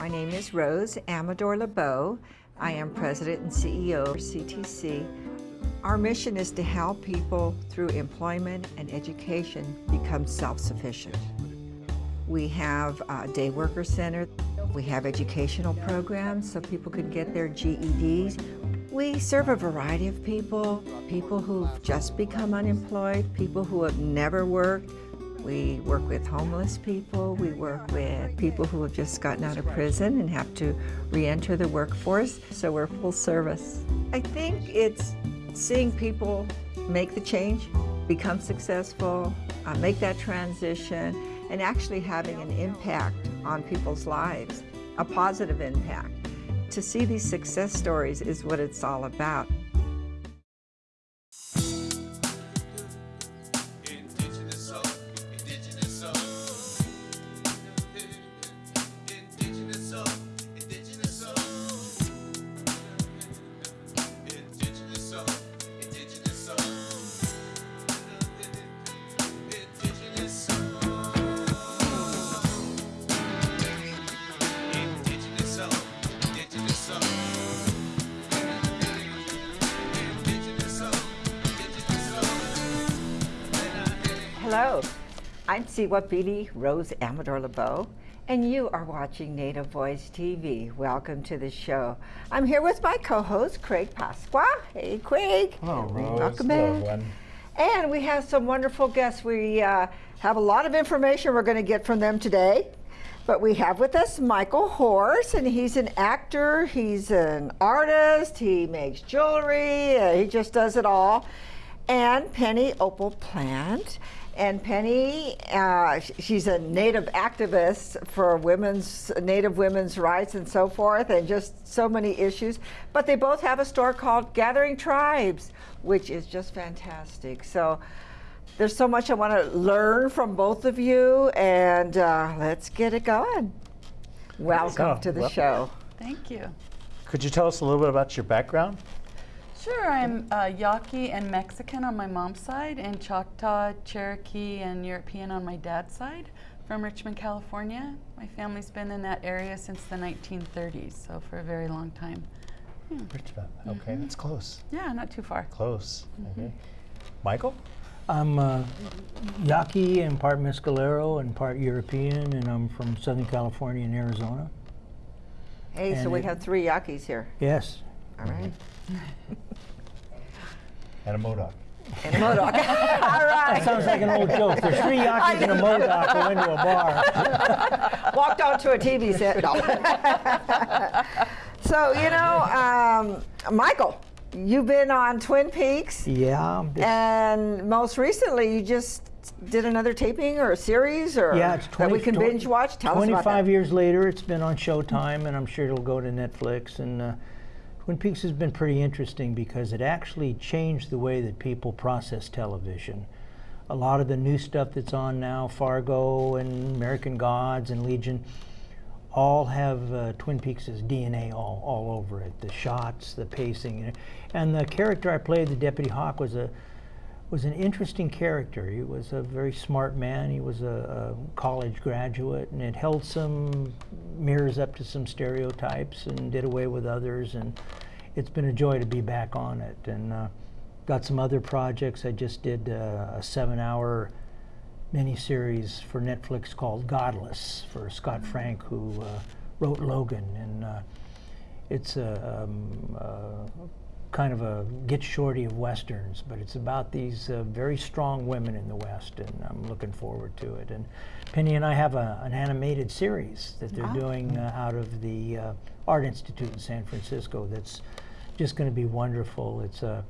My name is Rose Amador LeBeau. I am President and CEO of CTC. Our mission is to help people through employment and education become self-sufficient. We have a day worker center. We have educational programs so people can get their GEDs. We serve a variety of people, people who've just become unemployed, people who have never worked, we work with homeless people. We work with people who have just gotten out of prison and have to re-enter the workforce. So we're full service. I think it's seeing people make the change, become successful, uh, make that transition, and actually having an impact on people's lives, a positive impact. To see these success stories is what it's all about. I'm Rose Amador LeBeau, and you are watching Native Voice TV. Welcome to the show. I'm here with my co-host, Craig Pasqua. Hey, Craig. Hello, Rose. Welcome back. And we have some wonderful guests. We uh, have a lot of information we're going to get from them today. But we have with us Michael Horse, and he's an actor, he's an artist, he makes jewelry, uh, he just does it all. And Penny Opal Plant. And Penny, uh, she's a native activist for women's, native women's rights and so forth, and just so many issues. But they both have a store called Gathering Tribes, which is just fantastic. So there's so much I want to learn from both of you, and uh, let's get it going. Welcome go. to the Well- show. Thank you. Could you tell us a little bit about your background? Sure, I'm uh, Yaqui and Mexican on my mom's side, and Choctaw, Cherokee, and European on my dad's side from Richmond, California. My family's been in that area since the 1930s, so for a very long time. Hmm. Richmond. Mm-hmm. Okay, that's close. Yeah, not too far. Close. Okay. Michael? I'm uh, Yaqui and part Mescalero and part European, and I'm from Southern California and Arizona. Hey, so we it- have three Yaquis here. Yes. All right. And a Modoc. And a Modoc. All That sounds like an old joke. There's three Yaquis and a Modoc who went to a bar. Walked onto a TV set. No. so, you know, um, Michael, you've been on Twin Peaks, Yeah. and most recently you just did another taping or a series or yeah, it's 20, that we can binge watch. Tell us about 25 that. years later, it's been on Showtime, and I'm sure it'll go to Netflix. And uh, Twin Peaks has been pretty interesting because it actually changed the way that people process television. A lot of the new stuff that's on now, Fargo and American Gods and Legion, all have uh, Twin Peaks' DNA all, all over it. The shots, the pacing, and the character I played, the Deputy Hawk, was a was an interesting character. He was a very smart man. He was a, a college graduate, and it held some mirrors up to some stereotypes and did away with others. And it's been a joy to be back on it. And uh, got some other projects. I just did uh, a seven-hour miniseries for Netflix called Godless for Scott Frank, who uh, wrote Logan, and uh, it's a um, uh, kind of a get shorty of westerns, but it's about these uh, very strong women in the West, and I'm looking forward to it. And Penny and I have a, an animated series that they're doing uh, out of the uh, Art Institute in San Francisco. That's just going to be wonderful. It's a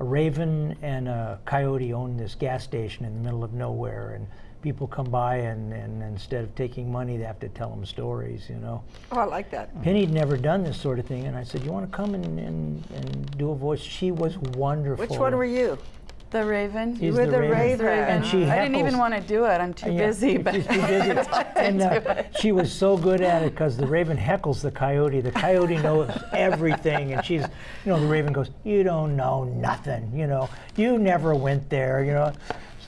a raven and a coyote own this gas station in the middle of nowhere, and people come by and, and instead of taking money, they have to tell them stories, you know. Oh, I like that. Penny'd never done this sort of thing, and I said, "You want to come and, and, and do a voice?" She was wonderful. Which one were you? The Raven. He's were the the Raven. Raven. And she I didn't even want to do it. I'm too Yeah, busy. But she's too busy. and uh, she was so good at it because the raven heckles the coyote. The coyote knows everything, and she's, you know, the raven goes, "You don't know nothing. You know, you never went there. You know."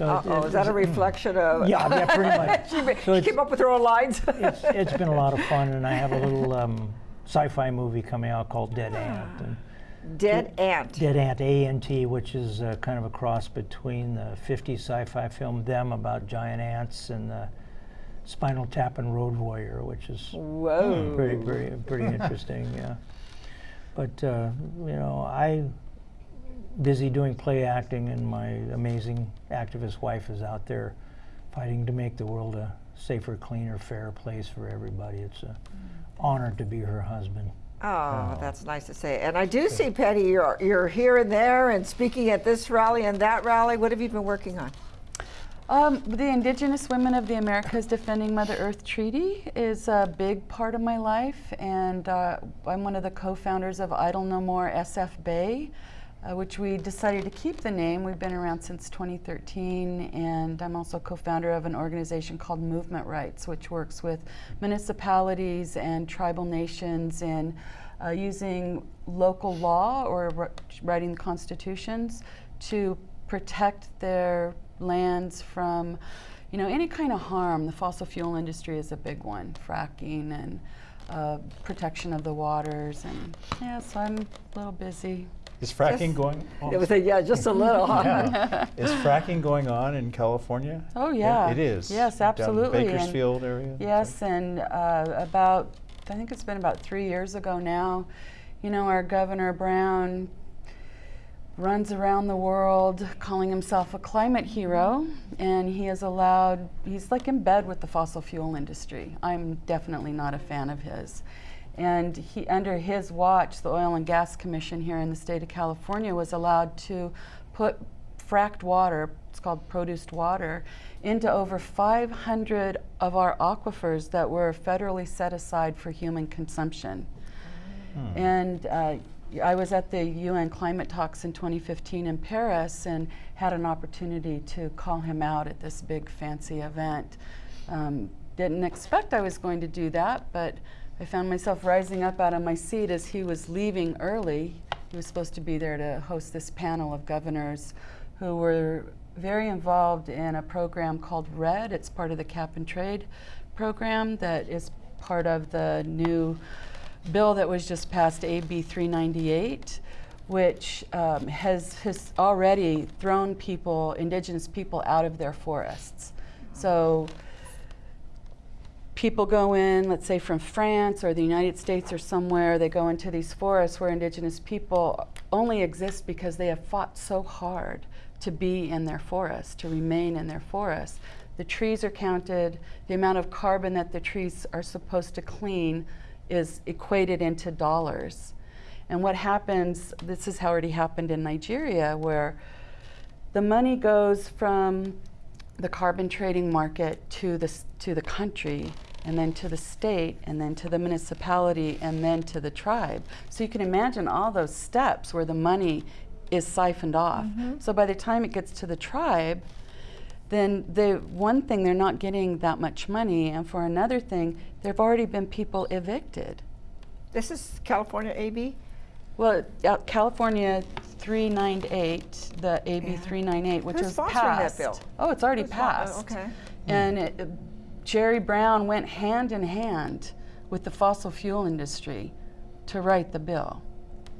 So So Uh-oh, is that a reflection of? Yeah, yeah, pretty much. she So she came up with her own lines. it's, it's been a lot of fun, and I have a little um, sci-fi movie coming out called Dead Ant. And Dead ant. Dead Ant, A-N-T, which is uh, kind of a cross between the 50s sci-fi film Them about giant ants and the Spinal Tap and Road Warrior, which is Whoa. pretty, pretty, pretty interesting. Yeah, but uh, you know, I busy doing play acting, and my amazing activist wife is out there fighting to make the world a safer, cleaner, fairer place for everybody. It's an honor to be her husband. Oh, that's nice to say. And I do see, Patty, you're, you're here and there and speaking at this rally and that rally. What have you been working on? Um, the Indigenous Women of the Americas Defending Mother Earth Treaty is a big part of my life, and uh, I'm one of the co-founders of Idle No More SF Bay, uh, which we decided to keep the name. We've been around since 2013, and I'm also co-founder of an organization called Movement Rights, which works with municipalities and tribal nations in uh, using local law or writing constitutions to protect their lands from, you know, any kind of harm. The fossil fuel industry is a big one, fracking and uh, protection of the waters. And yeah, so I'm a little busy. Is fracking Just- going on? It was a, yeah, just a little. yeah. Is fracking going on in California? Oh It- yeah, It is. Yes, Down absolutely. and- Bakersfield area? Yes, and uh, about I think it's been about three years ago now. You know, our Governor Brown runs around the world calling himself a climate hero, and he has allowed. He's like in bed with the fossil fuel industry. I'm definitely not a fan of his. And he, under his watch, the Oil and Gas Commission here in the state of California was allowed to put fracked water, it's called produced water, into over 500 of our aquifers that were federally set aside for human consumption. And uh, I was at the UN climate talks in 2015 in Paris and had an opportunity to call him out at this big fancy event. Um, didn't expect I was going to do that, but I found myself rising up out of my seat as he was leaving early. He was supposed to be there to host this panel of governors who were very involved in a program called REDD. It's part of the cap and trade program that is part of the new bill that was just passed, AB 398, which um, has, has already thrown people, indigenous people, out of their forests. So people go in, let's say from France or the United States or somewhere, they go into these forests where indigenous people only exist because they have fought so hard to be in their forest, to remain in their forest. The trees are counted, the amount of carbon that the trees are supposed to clean is equated into dollars. And what happens, this has already happened in Nigeria, where the money goes from the carbon trading market to the, to the country, and then to the state, and then to the municipality, and then to the tribe. So you can imagine all those steps where the money is siphoned off. So by the time it gets to the tribe, then the one thing they're not getting that much money, and for another thing, there've already been people evicted. This is California AB? Well, uh, California 398, the AB Yeah. 398, which Who's was passed. bill? Oh, it's already Who's passed. oh, okay. And it, uh, Jerry Brown went hand in hand with the fossil fuel industry to write the bill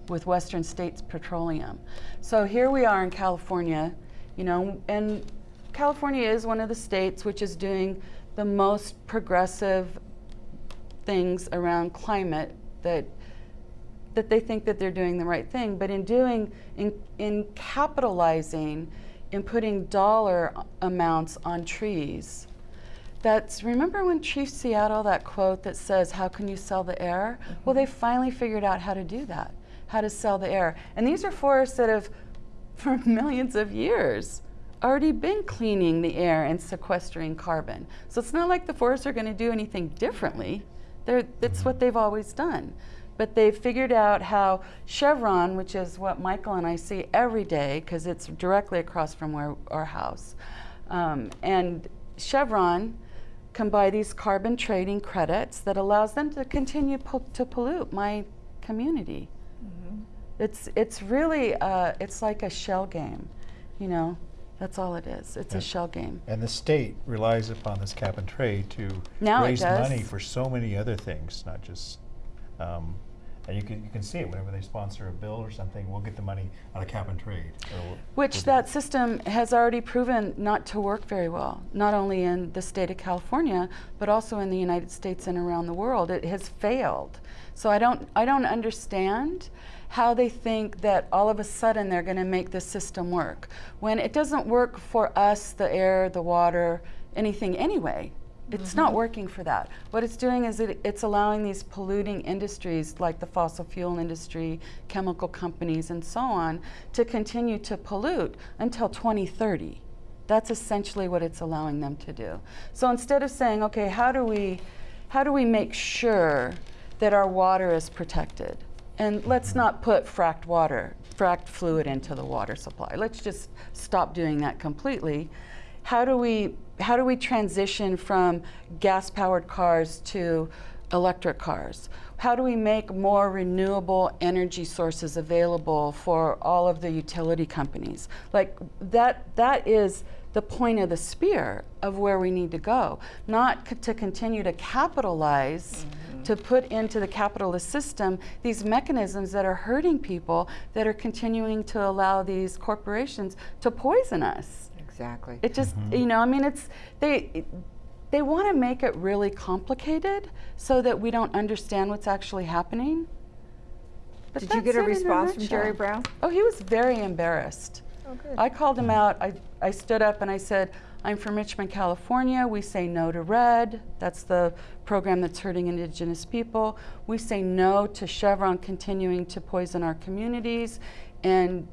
with Western States Petroleum. So here we are in California, you know, and California is one of the states which is doing the most progressive things around climate that that they think that they're doing the right thing, but in doing in in capitalizing in putting dollar amounts on trees. That's remember when Chief Seattle that quote that says, "How can you sell the air?" Mm-hmm. Well, they finally figured out how to do that, how to sell the air. And these are forests that have, for millions of years, already been cleaning the air and sequestering carbon. So it's not like the forests are going to do anything differently. They're, that's mm-hmm. what they've always done. But they've figured out how Chevron, which is what Michael and I see every day, because it's directly across from where our house, um, and Chevron can buy these carbon trading credits that allows them to continue po- to pollute my community. It's it's really uh, it's like a shell game, you know. That's all it is. It's a shell game. And the state relies upon this cap and trade to Now raise money for so many other things, not just, um, and you can, you can see it whenever they sponsor a bill or something, we'll get the money out of cap and trade. we'll- Which that system has already proven not to work very well, not only in the state of California, but also in the United States and around the world. It has failed. So I don't, I don't understand how they think that all of a sudden they're going to make this system work when it doesn't work for us, the air, the water, anything anyway. It's mm-hmm. not working for that. What it's doing is it, it's allowing these polluting industries like the fossil fuel industry, chemical companies, and so on to continue to pollute until 2030. That's essentially what it's allowing them to do. So instead of saying, okay, how do we, how do we make sure that our water is protected? And let's not put fracked water, fracked fluid into the water supply. Let's just stop doing that completely. How do we, how do we transition from gas-powered cars to electric cars? How do we make more renewable energy sources available for all of the utility companies? Like that, that is the point of the spear of where we need to go, not c- to continue to capitalize, mm-hmm. to put into the capitalist system these mechanisms that are hurting people, that are continuing to allow these corporations to poison us. Exactly. It just, mm-hmm. you know, I mean, it's they they want to make it really complicated so that we don't understand what's actually happening. But Did you get a it in response from Jerry. Brown? Oh, he was very embarrassed. Oh, good. I called him out. I, I stood up and I said, I'm from Richmond, California. We say no to REDD. That's the program that's hurting indigenous people. We say no to Chevron continuing to poison our communities. And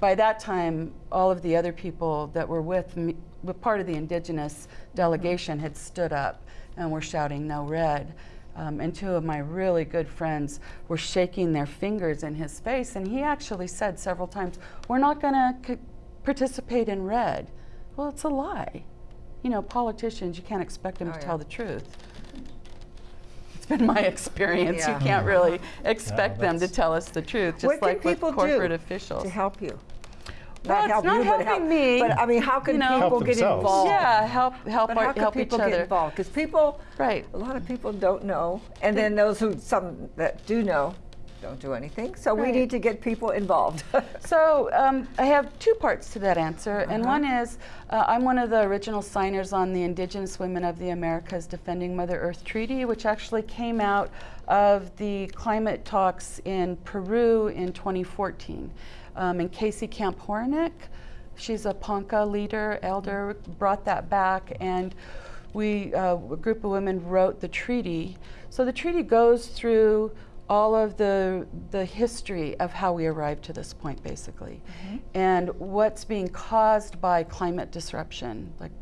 by that time, all of the other people that were with me, part of the indigenous delegation had stood up and were shouting no REDD. Um, and two of my really good friends were shaking their fingers in his face. And he actually said several times, We're not going to participate in REDD. Well, it's a lie. You know, politicians, you can't expect them Oh, to yeah. tell the truth. It's been my experience. Yeah. You can't really expect them to tell us the truth, just like can with corporate do officials. to help you? Well, it's help not you, but help helping me, But I mean, how can you know. people get involved? Yeah, help help But our, how can help people each get other. involved? Because people, Right. a lot of people don't know, and then those who some that do know don't do anything. So we need to get people involved. So um, I have two parts to that answer, and Uh-huh. one is uh, I'm one of the original signers on the Indigenous Women of the Americas Defending Mother Earth Treaty, which actually came out of the climate talks in Peru in 2014. Um, and Casey Camp Horinek, she's a Ponca leader, elder, brought that back, and we, uh, a group of women wrote the treaty. So the treaty goes through all of the the history of how we arrived to this point, basically, mm-hmm. and what's being caused by climate disruption, like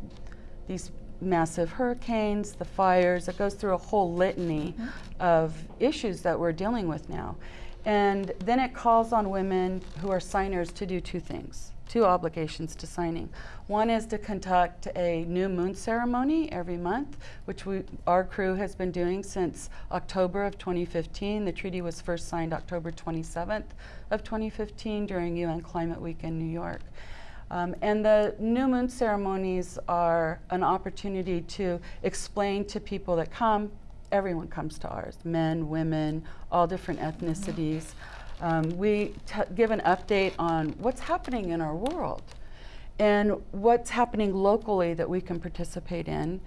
these massive hurricanes, the fires. It goes through a whole litany mm-hmm. of issues that we're dealing with now, and then it calls on women who are signers to do two things two obligations to signing. One is to conduct a new moon ceremony every month, which we, our crew has been doing since October of 2015. The treaty was first signed October 27th of 2015 during UN Climate Week in New York. Um, and the new moon ceremonies are an opportunity to explain to people that come, everyone comes to ours, men, women, all different ethnicities. Um, we t- give an update on what's happening in our world and what's happening locally that we can participate in,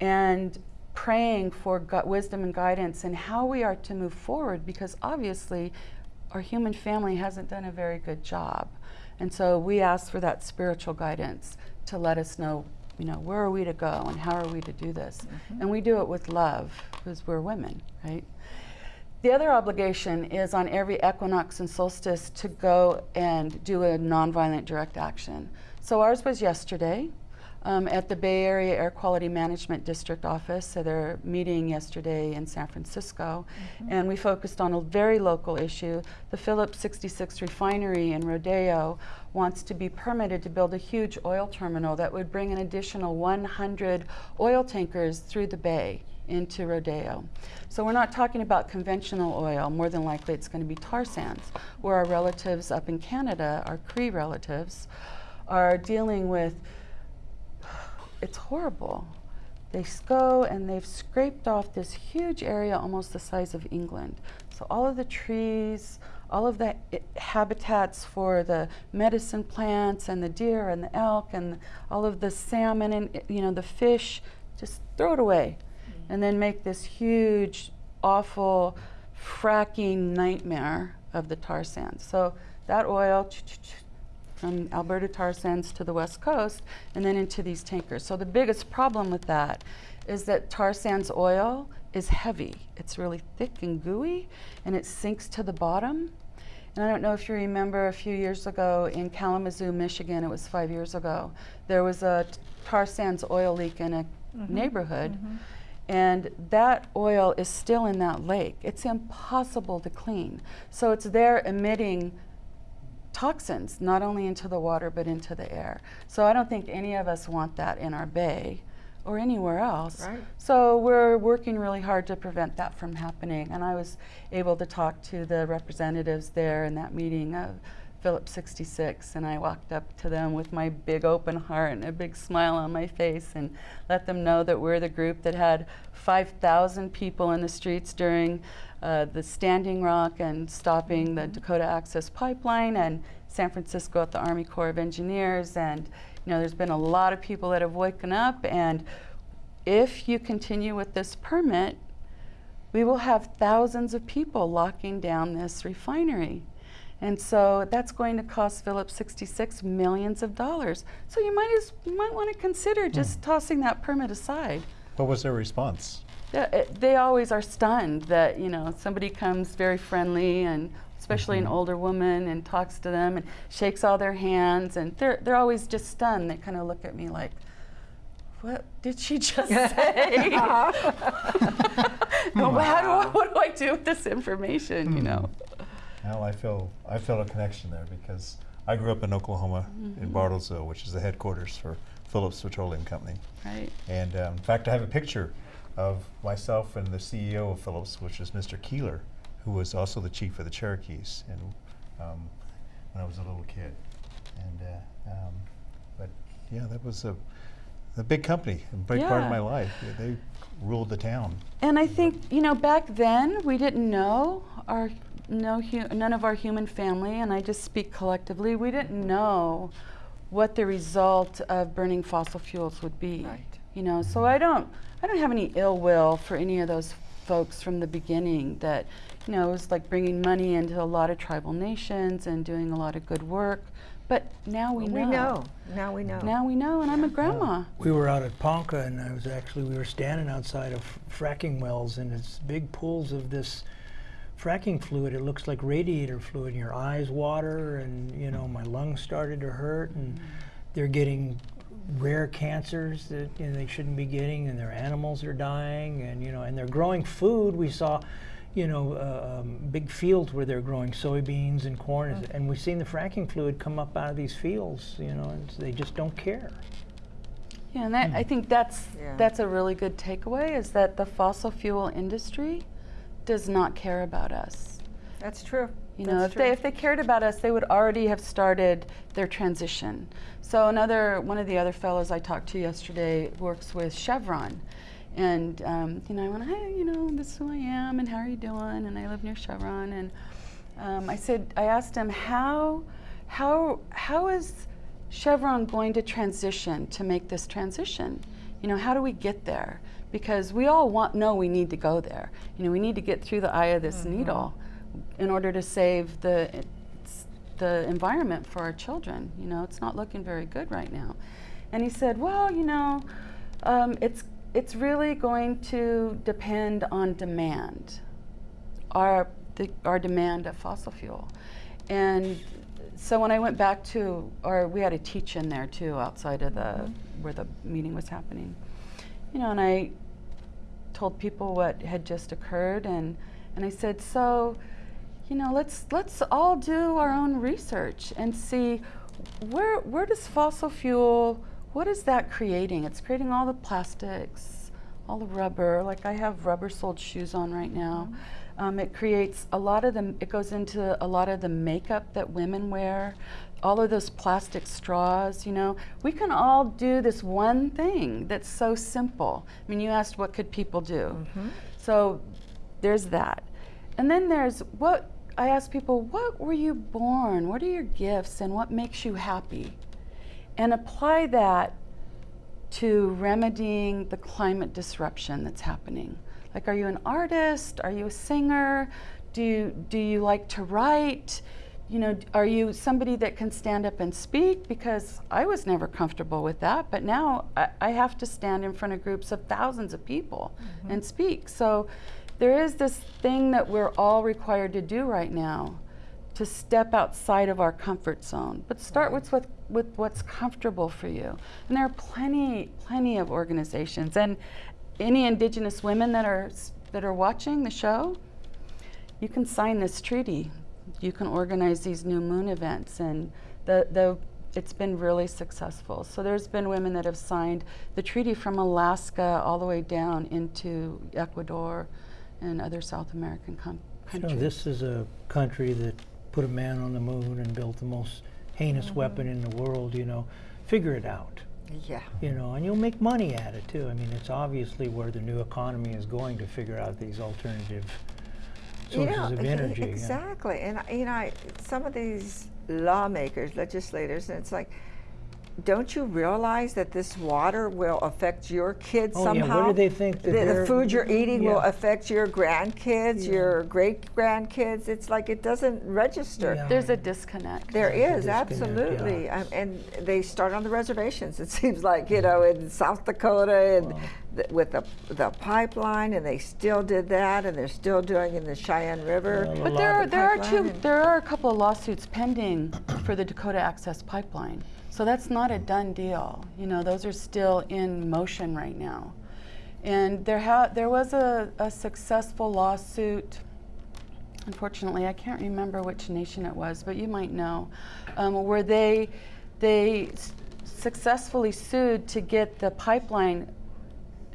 and praying for wisdom and guidance and how we are to move forward because obviously our human family hasn't done a very good job. And so we ask for that spiritual guidance to let us know, you know, where are we to go and how are we to do this? And we do it with love because we're women, right? The other obligation is on every equinox and solstice to go and do a nonviolent direct action. So ours was yesterday um, at the Bay Area Air Quality Management District office. So they're meeting yesterday in San Francisco, and we focused on a very local issue. The Phillips 66 refinery in Rodeo wants to be permitted to build a huge oil terminal that would bring an additional 100 oil tankers through the bay into Rodeo. So we're not talking about conventional oil. More than likely, it's going to be tar sands, where our relatives up in Canada, our Cree relatives, are dealing with, it's horrible. They go and they've scraped off this huge area almost the size of England. So all of the trees, all of the eh, habitats for the medicine plants and the deer and the elk and all of the salmon and eh, you know the fish, just throw it away, and then make this huge, awful fracking nightmare of the tar sands. So that oil from Alberta tar sands to the west coast and then into these tankers. So the biggest problem with that is that tar sands oil is heavy. It's really thick and gooey and it sinks to the bottom. And I don't know if you remember a few years ago in Kalamazoo, Michigan, it was five years ago, there was a tar sands oil leak in a mm-hmm. neighborhood. Mm-hmm. And that oil is still in that lake. It's impossible to clean. So it's there emitting toxins, not only into the water, but into the air. So I don't think any of us want that in our bay or anywhere else. Right. So we're working really hard to prevent that from happening. And I was able to talk to the representatives there in that meeting of Phillips 66, and I walked up to them with my big open heart and a big smile on my face and let them know that we're the group that had 5,000 people in the streets during uh, the Standing Rock and stopping the Dakota Access Pipeline and San Francisco at the Army Corps of Engineers. And, you know, there's been a lot of people that have woken up. And if you continue with this permit, we will have thousands of people locking down this refinery. And so that's going to cost Phillips 66 millions of dollars. So you might, as, you might want to consider hmm. just tossing that permit aside. What was their response? They, it- eh, they always are stunned that you know somebody comes very friendly and especially an mm-hmm. older woman and talks to them and shakes all their hands and they're they're always just stunned. They kind of look at me like, "What did she just say? No, uh-huh. how do I, hmm. what do I do with this information? You hmm. know." Well, I feel I feel a connection there because I grew up in Oklahoma in Bartlesville, which is the headquarters for Phillips Petroleum Company. Right. And um, in fact, I have a picture of myself and the CEO of Phillips, which is Mr. Keeler, who was also the chief of the Cherokees, and um, when I was a little kid. And uh, um, but yeah, that was a a big company, a big part of my life. They ruled the town. And I think you know back then we didn't know our no hu- none of our human family, and I just speak collectively. We didn't know what the result of burning fossil fuels would be. Right. You know, so I don't I don't have any ill will for any of those folks from the beginning. That you know it was like bringing money into a lot of tribal nations and doing a lot of good work. But now we know. We know. Now we know. Now we know, and I'm a grandma. We were out at Ponca, and I was actually we were standing outside of fracking wells, and it's big pools of this fracking fluid. It looks like radiator fluid. And your eyes water, and you know my lungs started to hurt, and they're getting rare cancers that you know, they shouldn't be getting, and their animals are dying, and you know, and they're growing food. We saw. You know, uh, um, big fields where they're growing soybeans and corn, is- and we've seen the fracking fluid come up out of these fields. You know, and they just don't care. Yeah, and that, I think that's Yeah. that's a really good takeaway is that the fossil fuel industry does not care about us. That's true. You know, That's if they if they cared about us, they would already have started their transition. So another one of the other fellows I talked to yesterday works with Chevron, and um, you know I went, hey, you know, this is who I am, and how are you doing? And I live near Chevron, and um, I said, I asked him how how how is Chevron going to transition to make this transition? You know, how do we get there? Because we all want know we need to go there. You know, we need to get through the eye of this needle in order to save the the environment for our children. You know, it's not looking very good right now. And he said, well, you know, um, it's it's really going to depend on demand, our the, our demand of fossil fuel, and so when I went back to, or we had a teach in there too, outside of the where the meeting was happening, you know, and I told people what had just occurred, and and I said, so, you know, let's let's all do our own research and see where where does fossil fuel, what is that creating? It's creating all the plastics, all the rubber. Like I have rubber soled shoes on right now. Um, it creates a lot of the, it goes into a lot of the makeup that women wear, all of those plastic straws, you know. We can all do this one thing that's so simple. I mean, you asked what could people do. Mm-hmm. So there's that. And then there's what I ask people, what were you born? What are your gifts and what makes you happy? And apply that to remedying the climate disruption that's happening. Like, are you an artist? Are you a singer? Do you, do you like to write? You know, are you somebody that can stand up and speak? Because I was never comfortable with that, but now I, I have to stand in front of groups of thousands of people mm-hmm. and speak. So there is this thing that we're all required to do right now to step outside of our comfort zone, but start with, with with what's comfortable for you. And there are plenty, plenty of organizations, and any Indigenous women that are that are watching the show, you can sign this treaty. You can organize these new moon events, and the the it's been really successful. So there's been women that have signed the treaty from Alaska all the way down into Ecuador and other South American com- You countries. know, this is a country that put a man on the moon and built the most heinous Mm-hmm. weapon in the world, you know. Figure it out, Yeah. you know, and you'll make money at it too. I mean, it's obviously where the new economy is going to figure out these alternative You know, of energy. yeah. Exactly. And, you know, I- some of these lawmakers, legislators, and it's like, don't you realize that this water will affect your kids Oh, yeah, what do they think that the, the food you're eating will affect your grandkids, your great grandkids. It's like it doesn't register. Yeah. There's a disconnect. There There's is a disconnect, yeah. absolutely, um, and they start on the reservations. It seems like you know in South Dakota and Wow. th- with the the pipeline, and they still did that, and they're still doing in the Cheyenne River. Well, But there are the there are two there are a couple of lawsuits pending for the Dakota Access Pipeline. So that's not a done deal. You know, those are still in motion right now. And there ha- there was a, a successful lawsuit. Unfortunately, I can't remember which nation it was, but you might know, um, where they they successfully sued to get the pipeline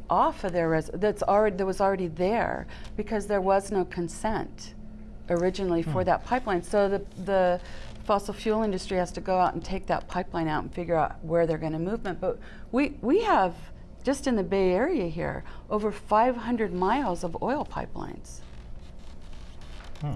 off of their res- that's already that was already there because there was no consent originally for that pipeline. So the the fossil fuel industry has to go out and take that pipeline out and figure out where they're going to movement. But we we have just in the Bay Area here over 500 miles of oil pipelines. Hmm.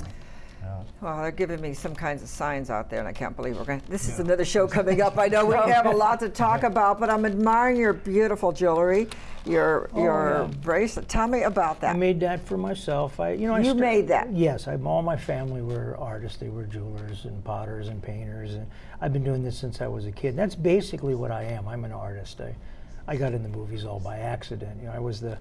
Well, they're giving me some kinds of signs out there, and I can't believe we're going. to This is another show coming up. I know we have a lot to talk about, but I'm admiring your beautiful jewelry, your oh, your Oh, yeah. bracelet. Tell me about that. I made that for myself. I, you know, You made that? Yes, I, all my family were artists. They were jewelers and potters and painters, and I've been doing this since I was a kid. That's basically what I am. I'm an artist. I, I got in the movies all by accident. You know, I was the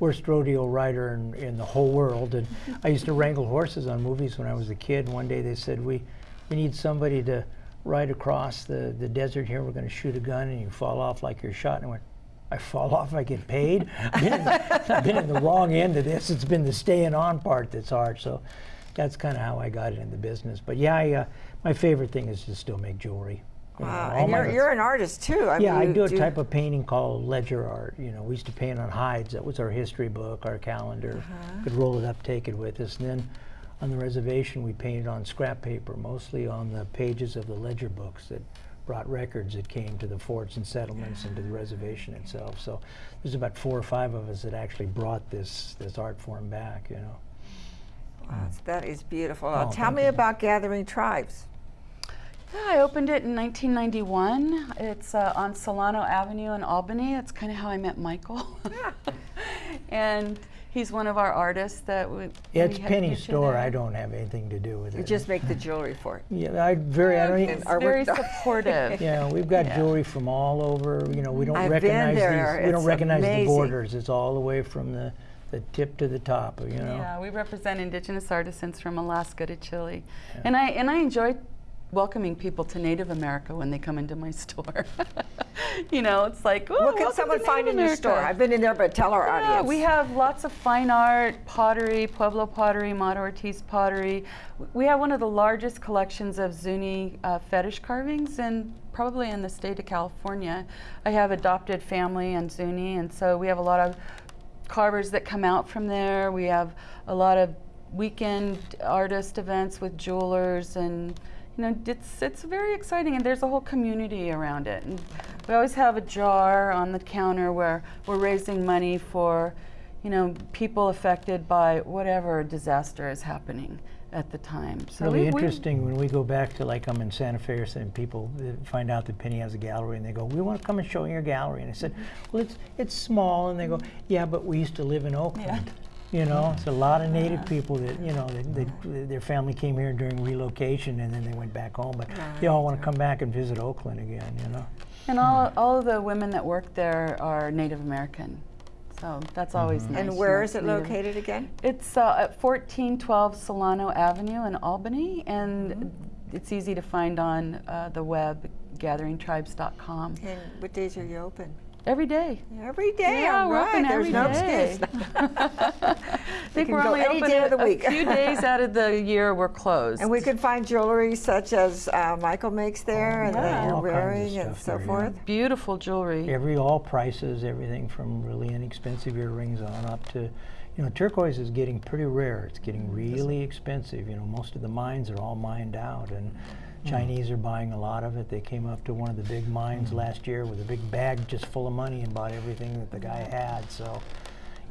worst rodeo rider in, in the whole world, and I used to wrangle horses on movies when I was a kid. And one day they said, "We, we need somebody to ride across the, the desert here. We're going to shoot a gun, and you fall off like you're shot." And I went. I fall off, I get paid. I've been, in been in the wrong end of this. It's been the staying on part that's hard. So that's kind of how I got in the business. But yeah, I, uh, my favorite thing is to still make jewelry. Wow, and you're, you're an artist too. I yeah, I mean, do a type of painting called ledger art. You know, we used to paint on hides. That was our history book, our calendar. Uh-huh. Could roll it up, take it with us. And then on the reservation, we painted on scrap paper, mostly on the pages of the ledger books that brought records that came to the forts and settlements and to the reservation itself. So there's about four or five of us that actually brought this this art form back. You know. Wow, that is beautiful. Oh, tell me you. about Gathering Tribes. Yeah, I opened it in 1991. It's uh, on Solano Avenue in Albany. It's kind of how I met Michael. and he's one of our artists that we. It's we had Penny store. there. I don't have anything to do with You it. just make the jewelry for it. yeah, I very. I don't. He's Even, artwork very supportive. Yeah, we've got Yeah. jewelry from all over. You know, we don't I've been recognize there. these. We don't It's recognize amazing. the borders. It's all the way from the, the tip to the top. You know. Yeah, we represent indigenous artisans from Alaska to Chile, and I and I enjoy welcoming people to Native America when they come into my store. you know, it's like, what can someone find Native in your store? I've been in there, but tell our Yeah, audience. we have lots of fine art, pottery, Pueblo pottery, Mata Ortiz pottery. We have one of the largest collections of Zuni uh, fetish carvings in probably in the state of California. I have adopted family and Zuni, and so we have a lot of carvers that come out from there. We have a lot of weekend artist events with jewelers and you know it's it's very exciting and there's a whole community around it and we always have a jar on the counter where we're raising money for you know people affected by whatever disaster is happening at the time so really we- we- interesting when we go back to like I'm in Santa Fe or something, people uh, find out that Penny has a gallery and they go, "We want to come and show your gallery." And I said, "Well, it's it's small." And they go, "Yeah, but we used to live in Oakland." You know, it's a lot of native people that you know they, they, their family came here during relocation and then they went back home, but they all want to come back and visit Oakland again. You know. And all, all of the women that work there are Native American. So that's always nice. And to where know is it Native- located again? It's uh, at 1412 Solano Avenue in Albany, and Mm-hmm. it's easy to find on uh, the web, gatheringtribes.com. And what days are you open? Every day. Every day, yeah, all we're open There's every no day. excuse. I think we're only open day a, of the a few days out of the year we're closed. And we can find jewelry such as uh, Michael makes there and that you're All wearing and so there, yeah. forth. Beautiful jewelry. Every all prices, everything from really inexpensive earrings on up to, you know, turquoise is getting pretty rare. It's getting really expensive. You know, most of the mines are all mined out, and Hmm. Chinese are buying a lot of it. They came up to one of the big mines hmm. last year with a big bag just full of money and bought everything that the guy had. So.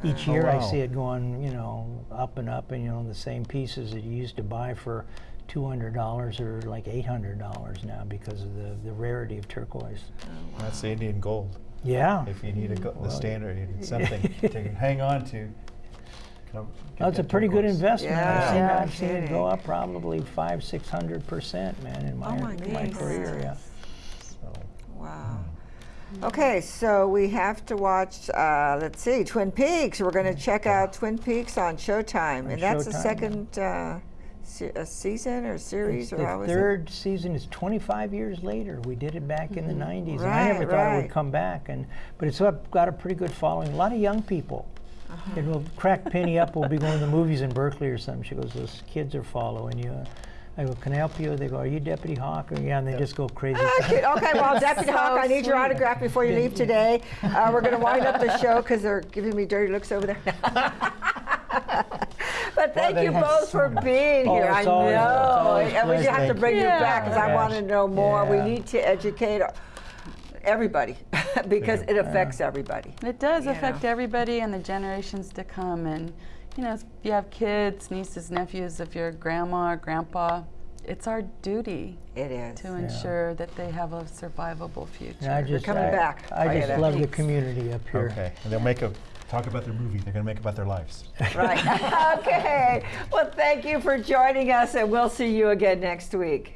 Each Oh, year I see it going, you know, up and up, and you know the same pieces that you used to buy for two hundred dollars are like eight hundred dollars now because of the, the rarity of turquoise. Oh, That's the Indian gold. Yeah, If you need a go- Well, the standard, you need something to hang on to. Come- get That's a pretty good investment. Yeah. I've seen, Yeah, I've seen it go up probably five, six hundred percent, man, in my, Oh my in my goodness. career. Yeah. So, Wow. Okay, so we have to watch, uh, let's see, Twin Peaks. We're going to check out Twin Peaks on Showtime. On and that's the Showtime, yeah. second uh, se- a season or series, It's or how the is it? third season is 25 years later. We did it back in the 90s, and I Right, never thought it right. would come back. And but it's up, got a pretty good following. A lot of young people. Uh-huh. It will crack Penny up. We'll be going to the movies in Berkeley or something. She goes, "Those kids are following you." I go, "Can I help you?" They go, "Are you Deputy Hawk?" Or, yeah, and they just go crazy. Okay, okay, well, Deputy So Hawk, I need your autograph before you leave today. Uh, we're going to wind up the show because they're giving me dirty looks over there. but thank they you both for much. being Oh, here. I it's always- know. always and we pleasure. have to Thank bring you you. back because I want to know more. Yeah. We need to educate everybody because it affects everybody. It does you affect know. everybody and the generations to come. And, you know, if you have kids, nieces, nephews, if you're a grandma or grandpa, it's our duty It is. to ensure that they have a survivable future. And I just, coming I, back. I Tell you just that. love the community up here. Okay, and they'll make a, talk about their movie, they're gonna make about their lives. Right. okay. Well, thank you for joining us, and we'll see you again next week.